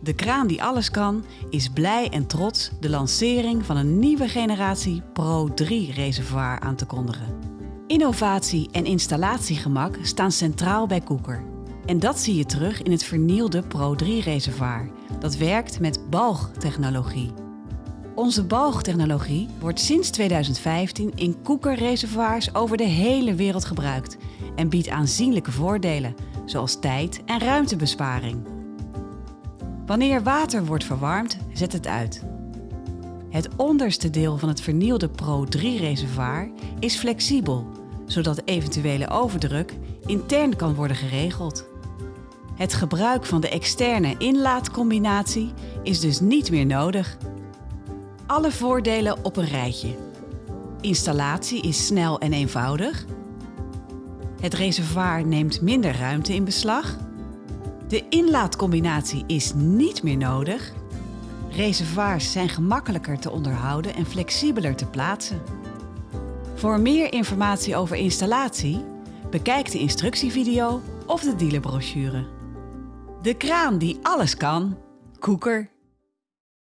De kraan die alles kan, is blij en trots de lancering van een nieuwe generatie Pro 3 reservoir aan te kondigen. Innovatie en installatiegemak staan centraal bij Koeker. En dat zie je terug in het vernielde Pro 3 reservoir, dat werkt met balgtechnologie. Onze balgtechnologie wordt sinds 2015 in koekerreservoirs over de hele wereld gebruikt en biedt aanzienlijke voordelen, zoals tijd- en ruimtebesparing. Wanneer water wordt verwarmd, zet het uit. Het onderste deel van het vernielde Pro 3 reservoir is flexibel, zodat eventuele overdruk intern kan worden geregeld. Het gebruik van de externe inlaatcombinatie is dus niet meer nodig. Alle voordelen op een rijtje. Installatie is snel en eenvoudig. Het reservoir neemt minder ruimte in beslag. De inlaatcombinatie is niet meer nodig. Reservoirs zijn gemakkelijker te onderhouden en flexibeler te plaatsen. Voor meer informatie over installatie, bekijk de instructievideo of de dealerbrochure. De kraan die alles kan. Koeker.